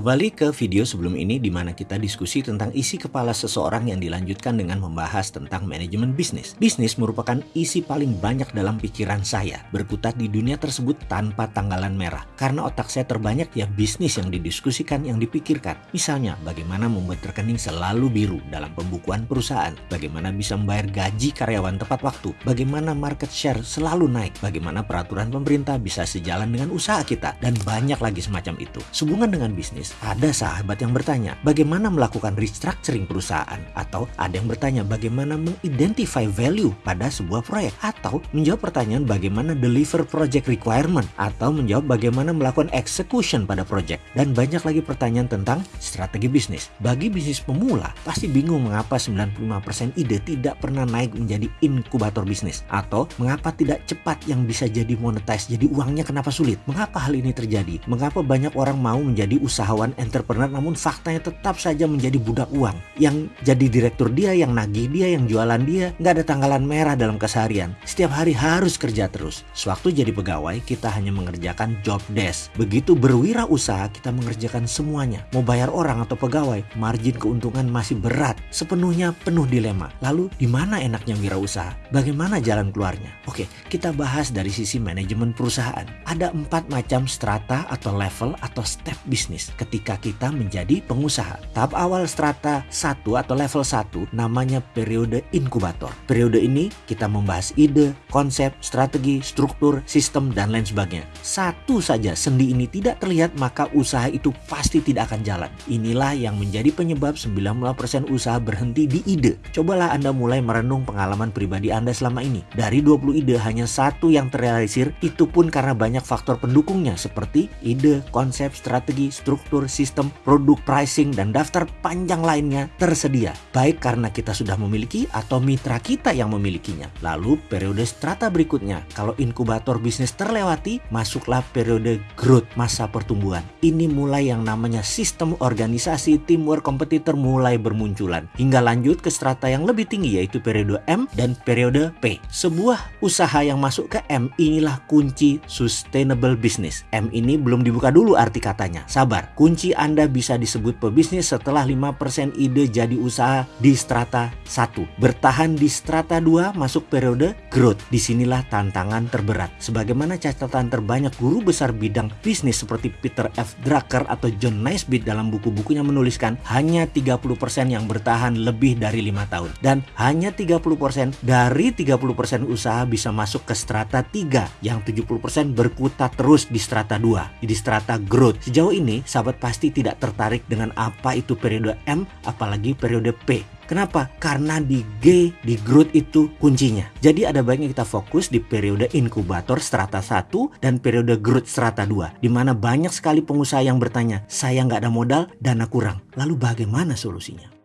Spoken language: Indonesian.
Kembali ke video sebelum ini di mana kita diskusi tentang isi kepala seseorang yang dilanjutkan dengan membahas tentang manajemen bisnis. Bisnis merupakan isi paling banyak dalam pikiran saya, berkutat di dunia tersebut tanpa tanggalan merah. Karena otak saya terbanyak ya bisnis yang didiskusikan, yang dipikirkan. Misalnya, bagaimana membuat rekening selalu biru dalam pembukuan perusahaan, bagaimana bisa membayar gaji karyawan tepat waktu, bagaimana market share selalu naik, bagaimana peraturan pemerintah bisa sejalan dengan usaha kita, dan banyak lagi semacam itu. Sehubungan dengan bisnis, bisnis, ada sahabat yang bertanya bagaimana melakukan restructuring perusahaan atau ada yang bertanya bagaimana mengidentify value pada sebuah proyek atau menjawab pertanyaan bagaimana deliver project requirement atau menjawab bagaimana melakukan execution pada project dan banyak lagi pertanyaan tentang strategi bisnis. Bagi bisnis pemula pasti bingung mengapa 95% ide tidak pernah naik menjadi inkubator bisnis atau mengapa tidak cepat yang bisa jadi monetize jadi uangnya kenapa sulit? Mengapa hal ini terjadi? Mengapa banyak orang mau menjadi usaha usahawan entrepreneur namun faktanya tetap saja menjadi budak uang. Yang jadi direktur dia, yang nagih dia, yang jualan dia, nggak ada tanggalan merah dalam keseharian. Setiap hari harus kerja terus. Sewaktu jadi pegawai, kita hanya mengerjakan job desk. Begitu berwirausaha, kita mengerjakan semuanya. Mau bayar orang atau pegawai, margin keuntungan masih berat. Sepenuhnya penuh dilema. Lalu di mana enaknya wirausaha? Bagaimana jalan keluarnya? Oke, kita bahas dari sisi manajemen perusahaan. Ada empat macam strata atau level atau step bisnis ketika kita menjadi pengusaha. Tahap awal strata 1 atau level 1 namanya periode inkubator. Periode ini kita membahas ide, konsep, strategi, struktur, sistem, dan lain sebagainya. Satu saja sendi ini tidak terlihat maka usaha itu pasti tidak akan jalan. Inilah yang menjadi penyebab 90% usaha berhenti di ide. Cobalah Anda mulai merenung pengalaman pribadi Anda selama ini. Dari 20 ide hanya satu yang terrealisir, itu pun karena banyak faktor pendukungnya seperti ide, konsep, strategi, struktur, struktur, sistem, produk, pricing, dan daftar panjang lainnya tersedia. Baik karena kita sudah memiliki atau mitra kita yang memilikinya. Lalu periode strata berikutnya, kalau inkubator bisnis terlewati, masuklah periode growth, masa pertumbuhan. Ini mulai yang namanya sistem organisasi, teamwork, kompetitor mulai bermunculan. Hingga lanjut ke strata yang lebih tinggi yaitu periode M dan periode P. Sebuah usaha yang masuk ke M inilah kunci sustainable business. M ini belum dibuka dulu arti katanya. Sabar, Kunci Anda bisa disebut pebisnis setelah 5% ide jadi usaha di strata 1. Bertahan di strata 2 masuk periode growth. Di sinilah tantangan terberat. Sebagaimana catatan terbanyak guru besar bidang bisnis seperti Peter F. Drucker atau John Naisbitt dalam buku-bukunya menuliskan hanya 30% yang bertahan lebih dari lima tahun. Dan hanya 30% dari 30% usaha bisa masuk ke strata 3 yang 70% berkutat terus di strata 2, di strata growth. Sejauh ini, sahabat sahabat pasti tidak tertarik dengan apa itu periode M apalagi periode P. Kenapa? Karena di G, di growth itu kuncinya. Jadi ada baiknya kita fokus di periode inkubator strata 1 dan periode growth strata 2. Di mana banyak sekali pengusaha yang bertanya, saya nggak ada modal, dana kurang. Lalu bagaimana solusinya?